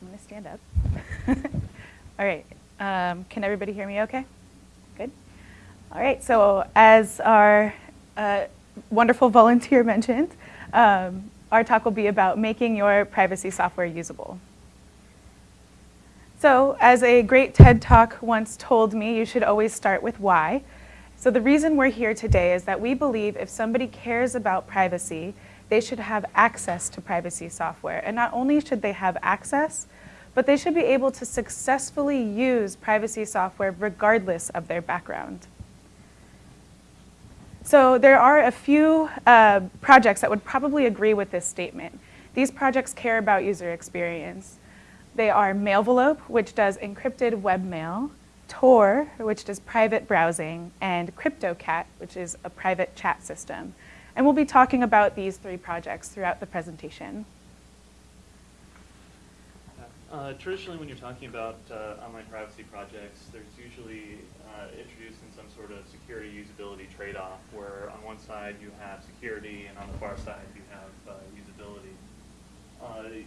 I'm going to stand up. All right. Um, can everybody hear me okay? Good. All right. So as our uh, wonderful volunteer mentioned, um, our talk will be about making your privacy software usable. So as a great TED Talk once told me, you should always start with why. So the reason we're here today is that we believe if somebody cares about privacy, they should have access to privacy software. And not only should they have access, but they should be able to successfully use privacy software regardless of their background. So there are a few uh, projects that would probably agree with this statement. These projects care about user experience. They are Mailvelope, which does encrypted webmail, Tor, which does private browsing, and CryptoCat, which is a private chat system. And we'll be talking about these three projects throughout the presentation. Uh, traditionally, when you're talking about uh, online privacy projects, there's usually uh, introduced in some sort of security usability trade-off, where on one side you have security, and on the far side you have uh, usability. Uh,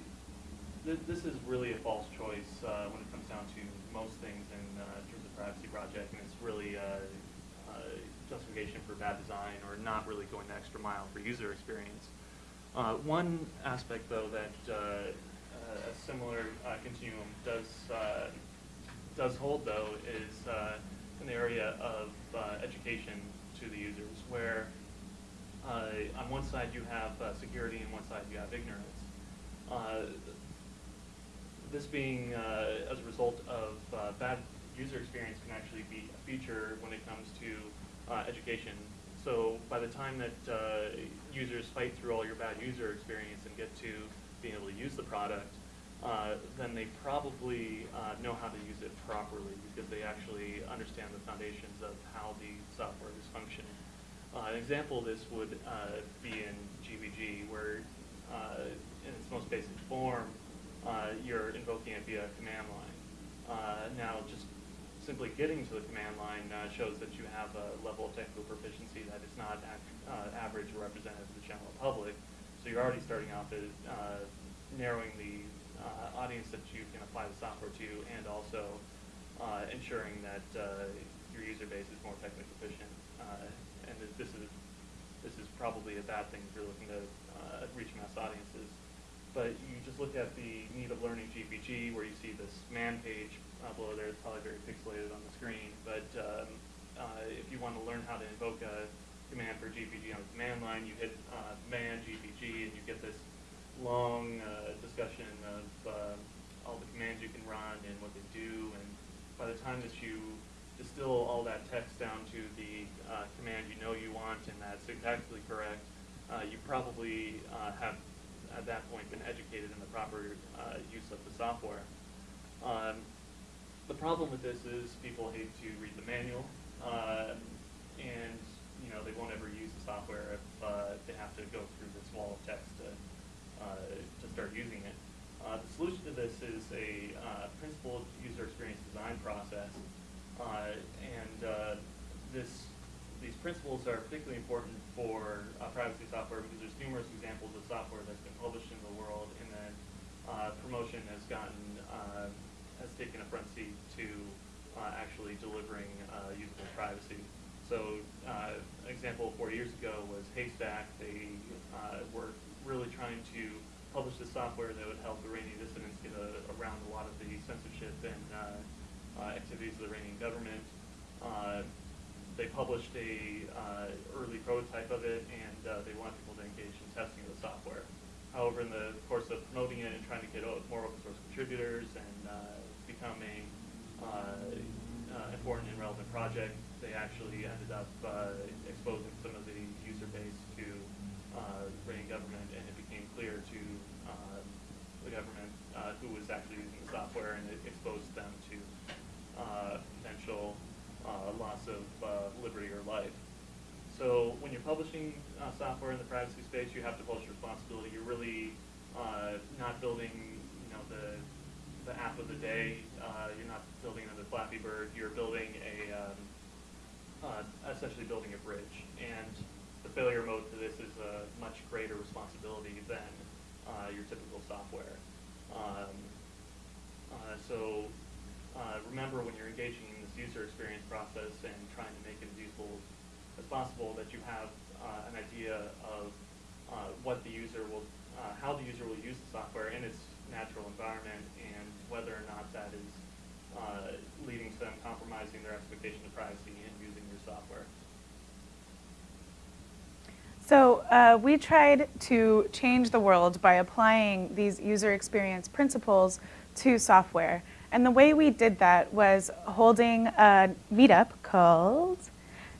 th this is really a false choice uh, when it comes down to most things in terms of privacy project, and it's really justification for bad design or not really going the extra mile for user experience. Uh, one aspect, though, that uh, uh, a similar uh, continuum does uh, does hold though is uh, in the area of education to the users, where on one side you have security and on one side you have ignorance. this being as a result of bad user experience can actually be a feature when it comes to uh, education. So by the time that uh, users fight through all your bad user experience and get to being able to use the product, uh, then they probably uh, know how to use it properly because they actually understand the foundations of how the software is functioning. Uh, an example of this would uh, be in GPG where in its most basic form you're invoking it via command line. now just simply getting to the command line shows that you have a level of technical proficiency that is not average or representative of the general public. So you're already starting off as narrowing the uh, audience that you can apply the software to and also uh, ensuring that uh, your user base is more technically proficient. Uh, and this is this is probably a bad thing if you're looking to uh, reach mass audiences. But you just look at the need of learning GPG where you see this man page below there. It's probably very pixelated on the screen. But um, if you want to learn how to invoke a command for GPG on the command line, you hit man GPG and you get this long uh, discussion of uh, all the commands you can run and what they do, and by the time that you distill all that text down to the uh, command you know you want and that's exactly correct, uh, you probably uh, have at that point been educated in the proper uh, use of the software. Um, the problem with this is people hate to read the manual, and you know they won't ever use the software if they have to go through this wall of text to uh, to start using it. Uh, the solution to this is a uh, principled user experience design process, and this these principles are particularly important for uh, privacy software because there's numerous examples of software that's been published in the world and then uh, promotion has gotten, uh, has taken a front seat to actually delivering usable privacy. So an example four years ago was Haystack. They were really trying to publish the software that would help Iranian dissidents get a, around a lot of the censorship and uh, uh, activities of the Iranian government. Uh, they published a uh, early prototype of it, and uh, they wanted people to engage in testing the software. However, in the course of promoting it and trying to get more open source contributors and uh, become a important and relevant project, they actually ended up exposing some of the user base to uh, Iranian government, and it became clear to uh, the government uh, who was actually using the software, and it exposed them to uh, potential uh, loss of uh, liberty or life. So when you're publishing software in the privacy space, you have to publish responsibility. You're really not building, you know, the the app of the day. you're not building another Flappy Bird. You're building a um, essentially building a bridge and the failure mode to this is a much greater responsibility than uh, your typical software. Um, Uh, so uh, remember when you're engaging user experience process and trying to make it as useful as possible that you have uh, an idea of uh, what the user will, uh, how the user will use the software in its natural environment and whether or not that is uh, leading to them compromising their expectation of privacy in using your software. So uh, we tried to change the world by applying these user experience principles to software. And the way we did that was holding a meetup called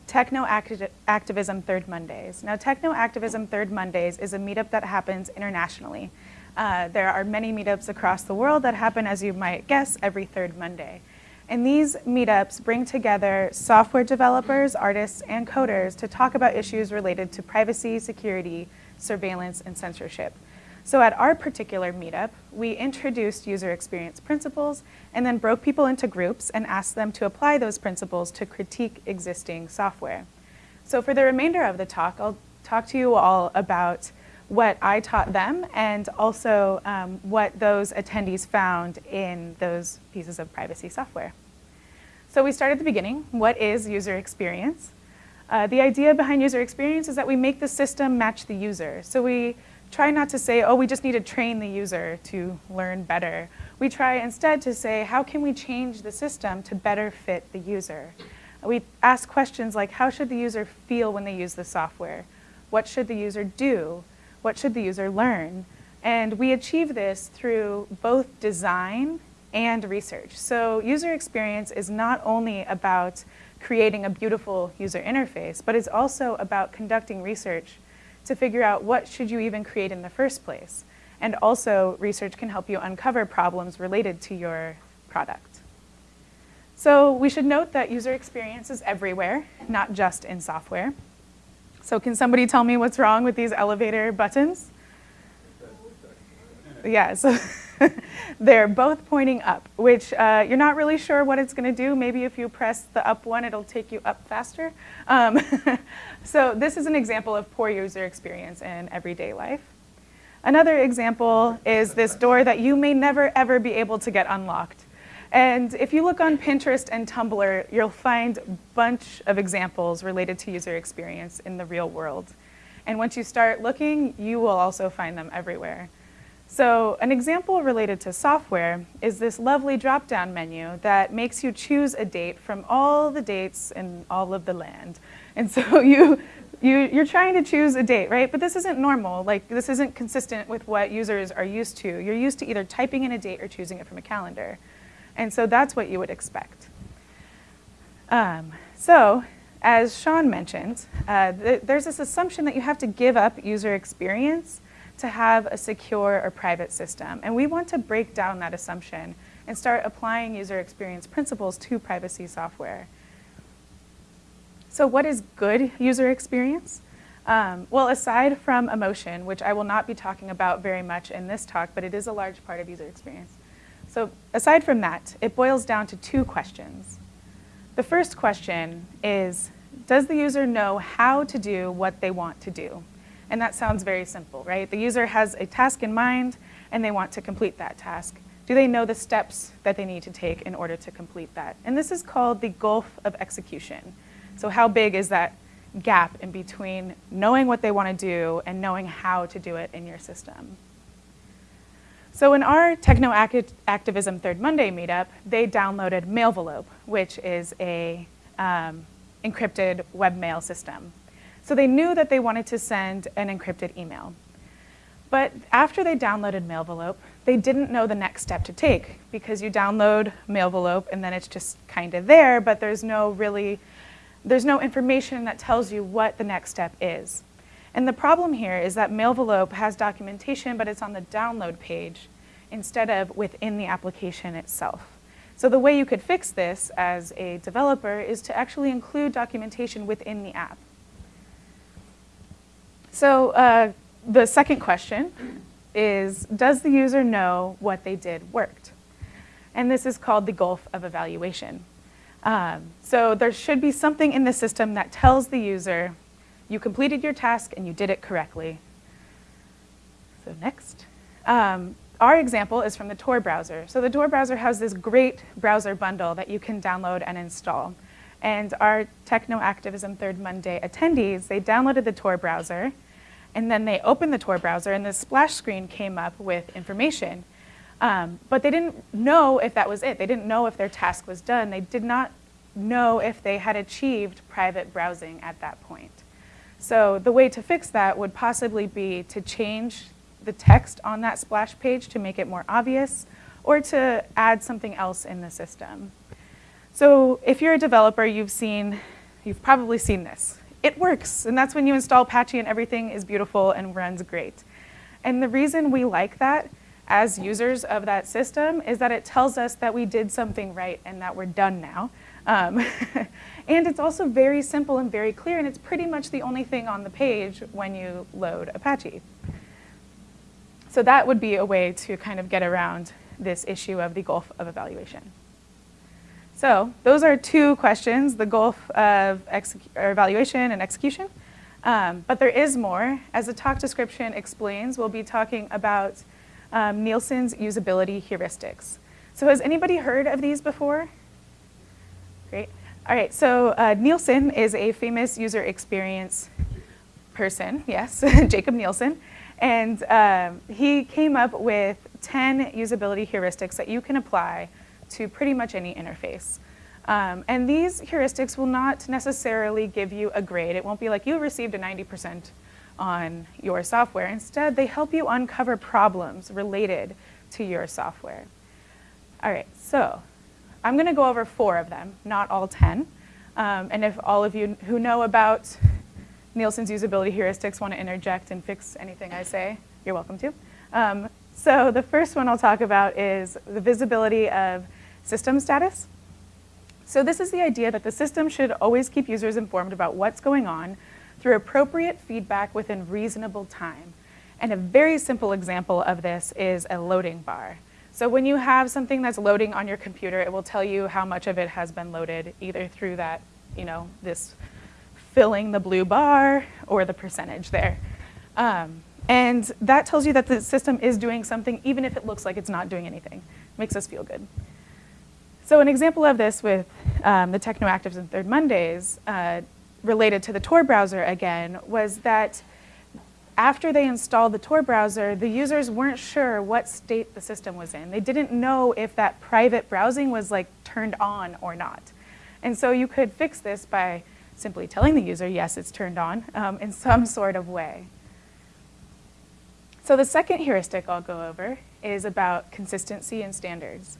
Techno Acti Activism Third Mondays. Now, Techno Activism Third Mondays is a meetup that happens internationally. Uh, there are many meetups across the world that happen, as you might guess, every third Monday. And these meetups bring together software developers, artists, and coders to talk about issues related to privacy, security, surveillance, and censorship. So at our particular meetup, we introduced user experience principles and then broke people into groups and asked them to apply those principles to critique existing software. So for the remainder of the talk, I'll talk to you all about what I taught them and also um, what those attendees found in those pieces of privacy software. So we start at the beginning. What is user experience? Uh, the idea behind user experience is that we make the system match the user. So we try not to say, oh, we just need to train the user to learn better. We try instead to say, how can we change the system to better fit the user? We ask questions like, how should the user feel when they use the software? What should the user do? What should the user learn? And we achieve this through both design and research. So user experience is not only about creating a beautiful user interface, but it's also about conducting research to figure out what should you even create in the first place. And also, research can help you uncover problems related to your product. So we should note that user experience is everywhere, not just in software. So can somebody tell me what's wrong with these elevator buttons? Yeah, so they're both pointing up, which uh, you're not really sure what it's going to do. Maybe if you press the up one, it'll take you up faster. Um, so this is an example of poor user experience in everyday life. Another example is this door that you may never ever be able to get unlocked. And if you look on Pinterest and Tumblr, you'll find a bunch of examples related to user experience in the real world. And once you start looking, you will also find them everywhere. So an example related to software is this lovely drop-down menu that makes you choose a date from all the dates in all of the land. And so you, you, you're trying to choose a date, right? But this isn't normal. Like, this isn't consistent with what users are used to. You're used to either typing in a date or choosing it from a calendar. And so that's what you would expect. Um, so as Sean mentioned, uh, th there's this assumption that you have to give up user experience to have a secure or private system. And we want to break down that assumption and start applying user experience principles to privacy software. So what is good user experience? Um, well, aside from emotion, which I will not be talking about very much in this talk, but it is a large part of user experience. So aside from that, it boils down to two questions. The first question is, does the user know how to do what they want to do? And that sounds very simple, right? The user has a task in mind and they want to complete that task. Do they know the steps that they need to take in order to complete that? And this is called the gulf of execution. So how big is that gap in between knowing what they want to do and knowing how to do it in your system? So in our Techno Activism Third Monday meetup, they downloaded Mailvelope, which is a um, encrypted webmail system. So they knew that they wanted to send an encrypted email. But after they downloaded Mailvelope, they didn't know the next step to take because you download Mailvelope and then it's just kind of there, but there's no really, there's no information that tells you what the next step is. And the problem here is that Mailvelope has documentation, but it's on the download page instead of within the application itself. So the way you could fix this as a developer is to actually include documentation within the app. So uh, the second question is, does the user know what they did worked? And this is called the gulf of evaluation. Um, so there should be something in the system that tells the user you completed your task and you did it correctly. So next. Um, our example is from the Tor browser. So the Tor browser has this great browser bundle that you can download and install. And our Techno Activism Third Monday attendees, they downloaded the Tor browser, and then they opened the Tor browser, and the splash screen came up with information. Um, but they didn't know if that was it. They didn't know if their task was done. They did not know if they had achieved private browsing at that point. So the way to fix that would possibly be to change the text on that splash page to make it more obvious, or to add something else in the system. So if you're a developer, you've seen, you've probably seen this. It works, and that's when you install Apache and everything is beautiful and runs great. And the reason we like that as users of that system is that it tells us that we did something right and that we're done now. Um, and it's also very simple and very clear, and it's pretty much the only thing on the page when you load Apache. So that would be a way to kind of get around this issue of the gulf of evaluation. So those are two questions, the gulf of evaluation and execution. Um, but there is more. As the talk description explains, we'll be talking about um, Nielsen's usability heuristics. So has anybody heard of these before? Great. All right, so uh, Nielsen is a famous user experience person, yes, Jakob Nielsen. And um, he came up with 10 usability heuristics that you can apply to pretty much any interface. Um, and these heuristics will not necessarily give you a grade. It won't be like you received a 90% on your software. Instead, they help you uncover problems related to your software. All right, so I'm going to go over four of them, not all 10. Um, and if all of you who know about Nielsen's usability heuristics want to interject and fix anything I say, you're welcome to. Um, so the first one I'll talk about is the visibility of system status. So this is the idea that the system should always keep users informed about what's going on through appropriate feedback within reasonable time. And a very simple example of this is a loading bar. So when you have something that's loading on your computer, it will tell you how much of it has been loaded, either through that, you know, this filling the blue bar or the percentage there. Um, and that tells you that the system is doing something even if it looks like it's not doing anything. Makes us feel good. So an example of this with um, the Techno Activism Third Mondays uh, related to the Tor browser again was that after they installed the Tor browser, the users weren't sure what state the system was in. They didn't know if that private browsing was like turned on or not. And so you could fix this by simply telling the user, yes, it's turned on um, in some sort of way. So the second heuristic I'll go over is about consistency and standards.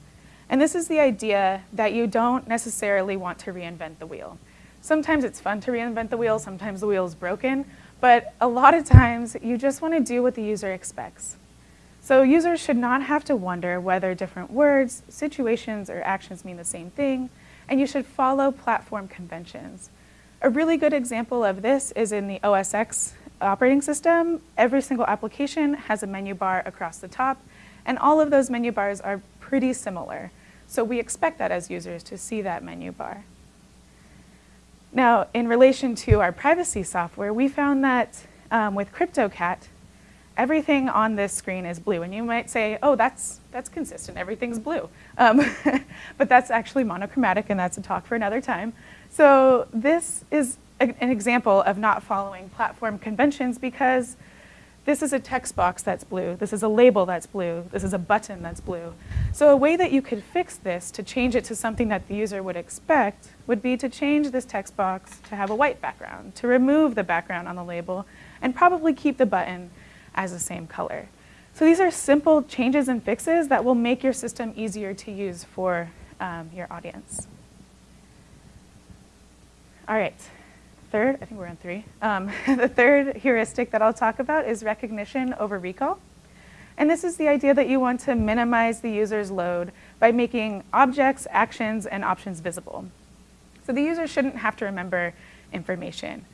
And this is the idea that you don't necessarily want to reinvent the wheel. Sometimes it's fun to reinvent the wheel, sometimes the wheel is broken, but a lot of times you just want to do what the user expects. So users should not have to wonder whether different words, situations, or actions mean the same thing, and you should follow platform conventions. A really good example of this is in the OS X operating system. Every single application has a menu bar across the top, and all of those menu bars are pretty similar. So we expect that as users to see that menu bar. Now, in relation to our privacy software, we found that um, with CryptoCat, everything on this screen is blue. And you might say, oh, that's, that's consistent, everything's blue. Um, but that's actually monochromatic, and that's a talk for another time. So this is an example of not following platform conventions because this is a text box that's blue, this is a label that's blue, this is a button that's blue. So a way that you could fix this to change it to something that the user would expect would be to change this text box to have a white background, to remove the background on the label, and probably keep the button as the same color. So these are simple changes and fixes that will make your system easier to use for um, your audience. All right, third, I think we're on three. Um, the third heuristic that I'll talk about is recognition over recall. And this is the idea that you want to minimize the user's load by making objects, actions, and options visible. So the user shouldn't have to remember information.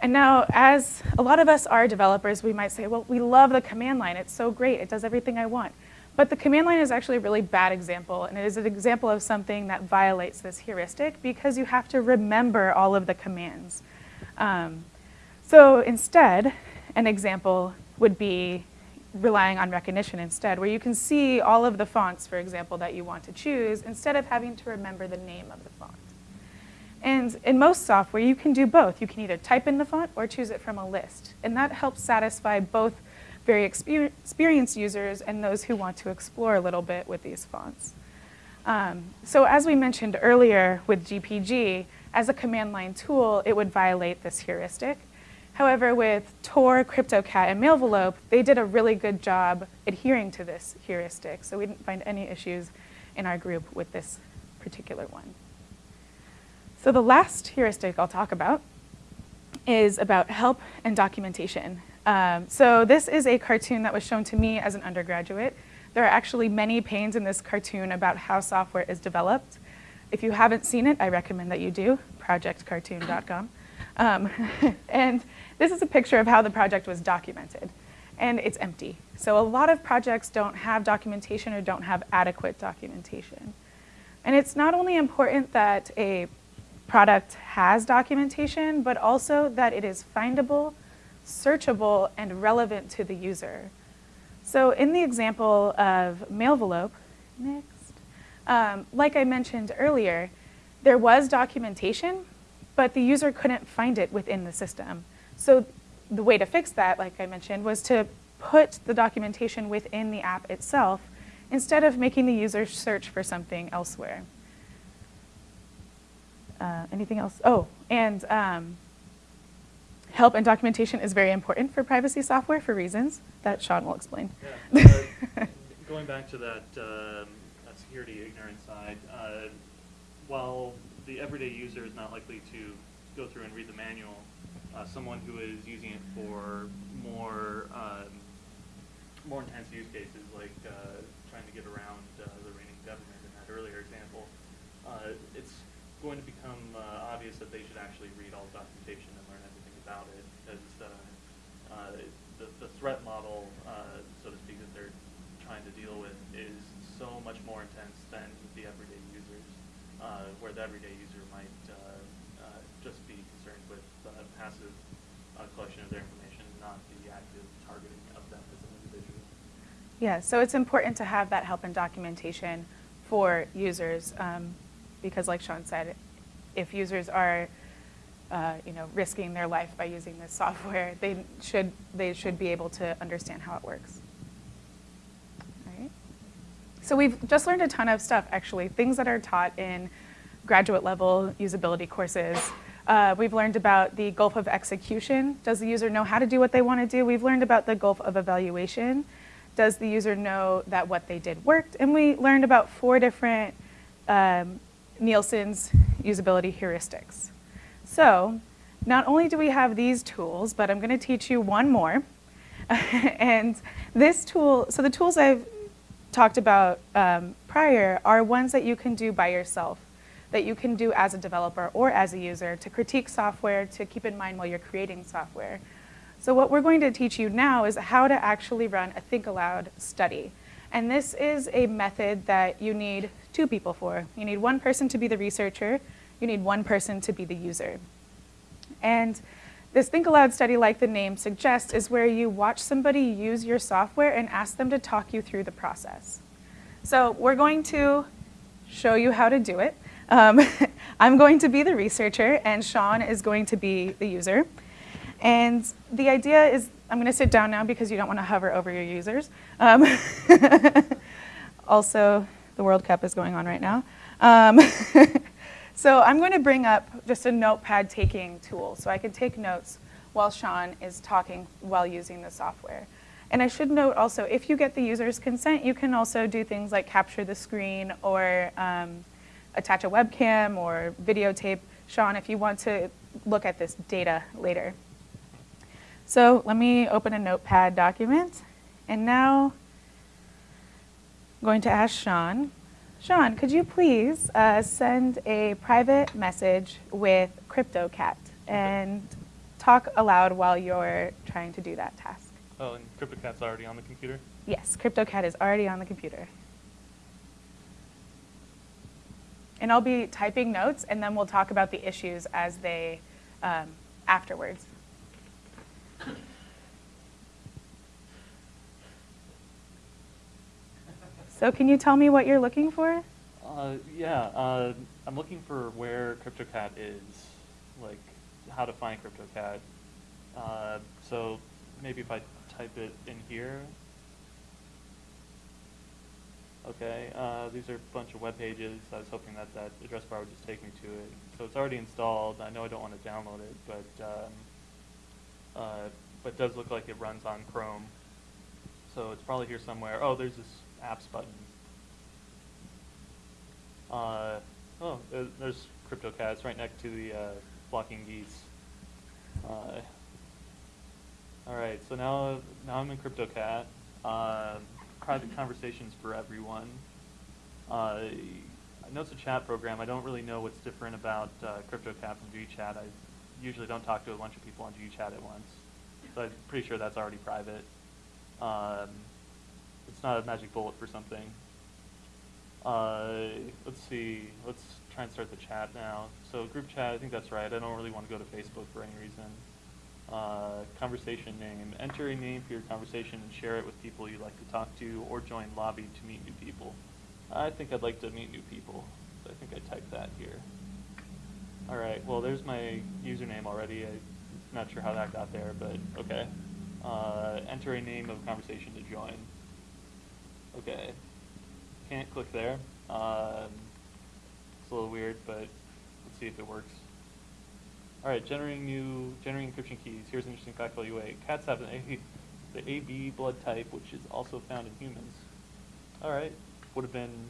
And now, as a lot of us are developers, we might say, well, we love the command line. It's so great. It does everything I want. But the command line is actually a really bad example, and it is an example of something that violates this heuristic because you have to remember all of the commands. Um, so instead, an example would be relying on recognition instead, where you can see all of the fonts, for example, that you want to choose, instead of having to remember the name of the font. And in most software, you can do both. You can either type in the font or choose it from a list. And that helps satisfy both very exper experienced users and those who want to explore a little bit with these fonts. Um, so as we mentioned earlier with GPG, as a command line tool, it would violate this heuristic. However, with Tor, CryptoCat, and Mailvelope, they did a really good job adhering to this heuristic. So we didn't find any issues in our group with this particular one. So the last heuristic I'll talk about is about help and documentation. Um, so this is a cartoon that was shown to me as an undergraduate. There are actually many panes in this cartoon about how software is developed. If you haven't seen it, I recommend that you do, projectcartoon.com. Um, and this is a picture of how the project was documented. And it's empty. So a lot of projects don't have documentation or don't have adequate documentation. And it's not only important that a product has documentation, but also that it is findable, searchable, and relevant to the user. So in the example of Mailvelope, next, um, like I mentioned earlier, there was documentation, but the user couldn't find it within the system. So the way to fix that, like I mentioned, was to put the documentation within the app itself instead of making the user search for something elsewhere. Uh, anything else? Oh, and um, help and documentation is very important for privacy software for reasons that Sean will explain. Yeah. Uh, going back to that, um, that security ignorance side, uh, while the everyday user is not likely to go through and read the manual, uh, someone who is using it for more um, more intense use cases, like uh, trying to get around uh, the Iranian government in that earlier example, uh, it's going to become uh, obvious that they should actually read all the documentation and learn everything about it because the, the threat model, uh, so to speak, that they're trying to deal with is so much more intense than the everyday users, uh, where the everyday user might uh, uh, just be concerned with uh, passive uh, collection of their information, not the active targeting of them as an individual. Yeah, so it's important to have that help and documentation for users um, because like Sean said, if users are uh, you know, risking their life by using this software, they should, they should be able to understand how it works. So we've just learned a ton of stuff, actually, things that are taught in graduate level usability courses. Uh, we've learned about the gulf of execution. Does the user know how to do what they want to do? We've learned about the gulf of evaluation. Does the user know that what they did worked? And we learned about four different um, Nielsen's usability heuristics. So not only do we have these tools, but I'm going to teach you one more. and this tool, so the tools I've talked about um, prior are ones that you can do by yourself, that you can do as a developer or as a user to critique software, to keep in mind while you're creating software. So what we're going to teach you now is how to actually run a think aloud study. And this is a method that you need two people for. You need one person to be the researcher, you need one person to be the user. And this Think Aloud study, like the name suggests, is where you watch somebody use your software and ask them to talk you through the process. So we're going to show you how to do it. Um, I'm going to be the researcher, and Sean is going to be the user. And the idea is, I'm going to sit down now because you don't want to hover over your users. Um, also, the World Cup is going on right now. Um, so I'm going to bring up just a notepad taking tool so I can take notes while Sean is talking while using the software. And I should note also, if you get the user's consent, you can also do things like capture the screen or um, attach a webcam or videotape. Sean, if you want to look at this data later. So let me open a notepad document. And now I'm going to ask Sean. Sean, could you please uh, send a private message with CryptoCat and talk aloud while you're trying to do that task? Oh, and CryptoCat's already on the computer? Yes, CryptoCat is already on the computer. And I'll be typing notes, and then we'll talk about the issues as they, um, afterwards. So can you tell me what you're looking for? Uh, yeah, uh, I'm looking for where CryptoCat is, like how to find CryptoCat. Uh, so maybe if I type it in here. Okay, uh, these are a bunch of web pages. I was hoping that that address bar would just take me to it. So it's already installed. I know I don't want to download it, but um, uh, but it does look like it runs on Chrome. So it's probably here somewhere. Oh, there's this apps button. Uh, oh, there's CryptoCat. It's right next to the uh, blocking geese. Uh, all right, so now now I'm in CryptoCat. Um, private conversations for everyone. Uh, I know it's a chat program. I don't really know what's different about uh, CryptoCat from GChat. I usually don't talk to a bunch of people on GChat at once, so I'm pretty sure that's already private. Um, it's not a magic bullet for something. Uh, let's see. Let's try and start the chat now. So group chat, I think that's right. I don't really want to go to Facebook for any reason. Uh, conversation name. Enter a name for your conversation and share it with people you'd like to talk to, or join lobby to meet new people. I think I'd like to meet new people. So I think I typed that here. All right. Well, there's my username already. I'm not sure how that got there, but okay. Uh, enter a name of conversation to join. Okay. Can't click there. Um, it's a little weird, but let's see if it works. All right, generating new, generating encryption keys. Here's an interesting fact for you. Cats have an A, the AB blood type, which is also found in humans. All right, would have been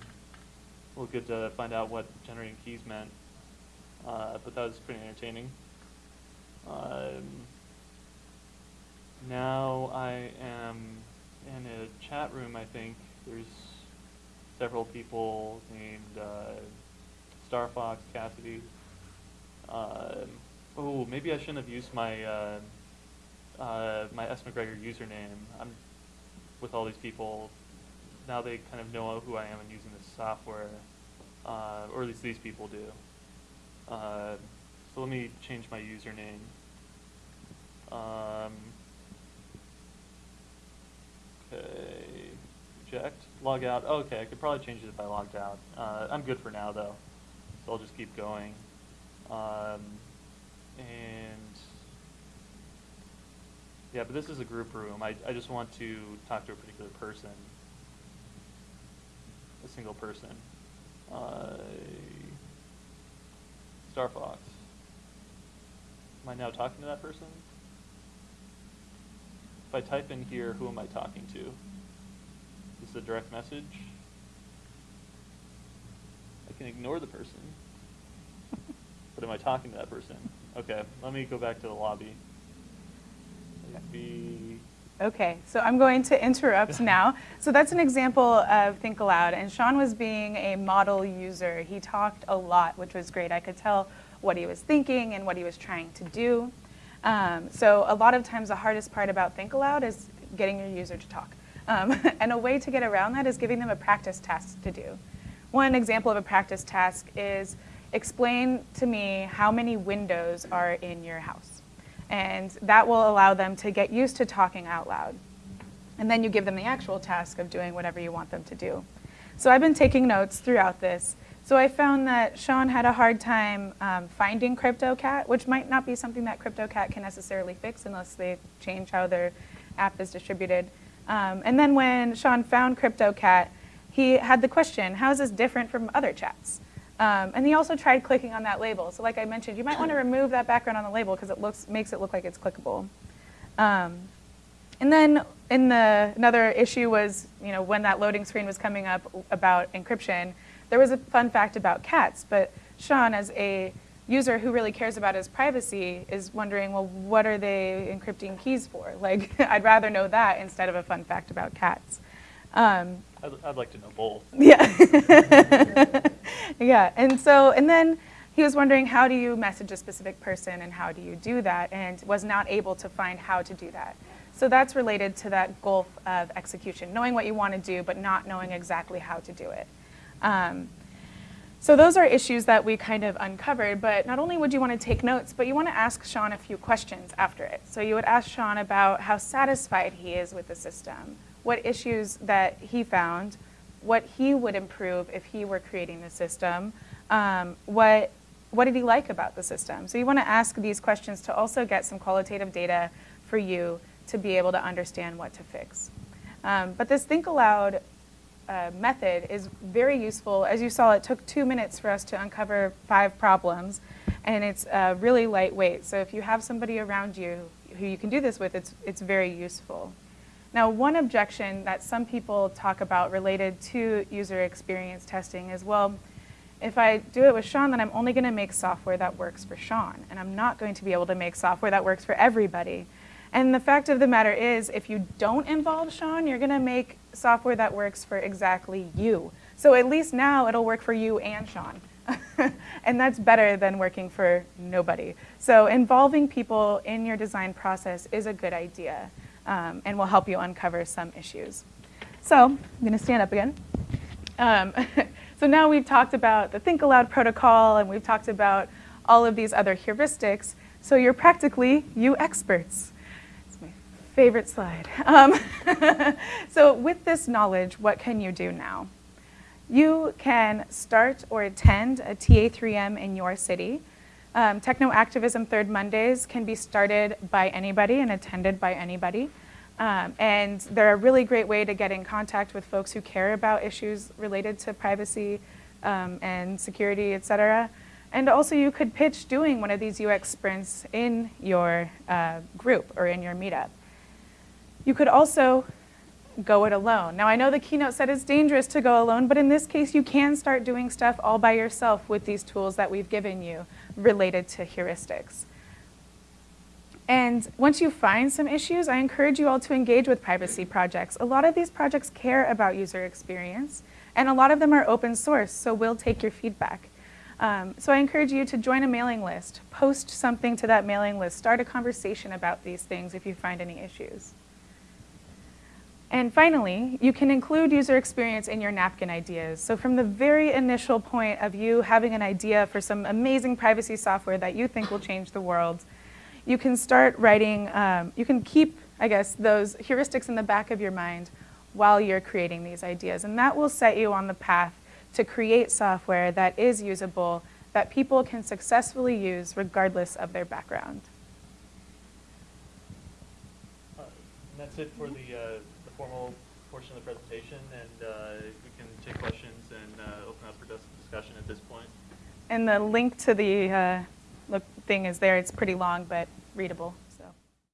a little good to find out what generating keys meant, uh, but that was pretty entertaining. Um, now I am in a chat room, I think. There's several people named uh, Star Fox, Cassidy. Um, oh, maybe I shouldn't have used my uh, uh, my S. McGregor username. I'm with all these people. Now they kind of know who I am and using this software, uh, or at least these people do. Uh, so let me change my username. Um, okay, reject, log out. Oh, okay, I could probably change it if I logged out. Uh, I'm good for now though, so I'll just keep going. Um, and yeah, but this is a group room. I, I just want to talk to a particular person, a single person. Uh, Star Fox. Am I now talking to that person? If I type in here, who am I talking to? A direct message? I can ignore the person. But am I talking to that person? Okay, let me go back to the lobby. Be, Okay, so I'm going to interrupt now. So that's an example of Think Aloud, and Sean was being a model user. He talked a lot, which was great. I could tell what he was thinking and what he was trying to do. Um, so a lot of times the hardest part about Think Aloud is getting your user to talk. Um, and a way to get around that is giving them a practice task to do. One example of a practice task is explain to me how many windows are in your house. And that will allow them to get used to talking out loud. And then you give them the actual task of doing whatever you want them to do. So I've been taking notes throughout this. So I found that Sean had a hard time um, finding CryptoCat, which might not be something that CryptoCat can necessarily fix unless they change how their app is distributed. Um, and then when Sean found CryptoCat, he had the question, how is this different from other chats? Um, and he also tried clicking on that label. So like I mentioned, you might want to remove that background on the label because it looks, makes it look like it's clickable. Um, and then in the, another issue was, you know, when that loading screen was coming up about encryption, there was a fun fact about cats, but Sean, as a user who really cares about his privacy, is wondering, well, what are they encrypting keys for? Like, I'd rather know that instead of a fun fact about cats. Um, I'd, I'd like to know both. yeah. yeah. And so, and then he was wondering how do you message a specific person and how do you do that and was not able to find how to do that. So that's related to that gulf of execution, knowing what you want to do but not knowing exactly how to do it. Um, so those are issues that we kind of uncovered, but not only would you want to take notes, but you want to ask Sean a few questions after it. So you would ask Sean about how satisfied he is with the system, what issues that he found, what he would improve if he were creating the system. Um, what, what did he like about the system? So you want to ask these questions to also get some qualitative data for you to be able to understand what to fix. Um, but this think aloud uh, method is very useful. As you saw, it took two minutes for us to uncover five problems, and it's uh, really lightweight. So if you have somebody around you who you can do this with, it's, it's very useful. Now, one objection that some people talk about related to user experience testing is, well, if I do it with Sean, then I'm only going to make software that works for Sean, and I'm not going to be able to make software that works for everybody. And the fact of the matter is, if you don't involve Sean, you're going to make software that works for exactly you. So at least now it'll work for you and Sean. and that's better than working for nobody. So involving people in your design process is a good idea um, and will help you uncover some issues. So I'm going to stand up again. Um, so now we've talked about the Think Aloud protocol and we've talked about all of these other heuristics. So you're practically UX experts favorite slide. Um, so with this knowledge, what can you do now? You can start or attend a TA3M in your city. Um, Techno Activism Third Mondays can be started by anybody and attended by anybody. Um, and they're a really great way to get in contact with folks who care about issues related to privacy um, and security, et cetera. And also you could pitch doing one of these UX sprints in your uh, group or in your meetup. You could also go it alone. Now I know the keynote said it's dangerous to go alone, but in this case you can start doing stuff all by yourself with these tools that we've given you related to heuristics. And once you find some issues, I encourage you all to engage with privacy projects. A lot of these projects care about user experience, and a lot of them are open source, so we'll take your feedback. Um, so I encourage you to join a mailing list, post something to that mailing list, start a conversation about these things if you find any issues. And finally, you can include user experience in your napkin ideas. So from the very initial point of you having an idea for some amazing privacy software that you think will change the world, you can start writing, um, you can keep, I guess, those heuristics in the back of your mind while you're creating these ideas. And that will set you on the path to create software that is usable, that people can successfully use regardless of their background. Uh, that's it for the uh, formal portion of the presentation, and uh, we can take questions and uh, open up for dis discussion at this point. And the link to the uh, thing is there. It's pretty long, but readable.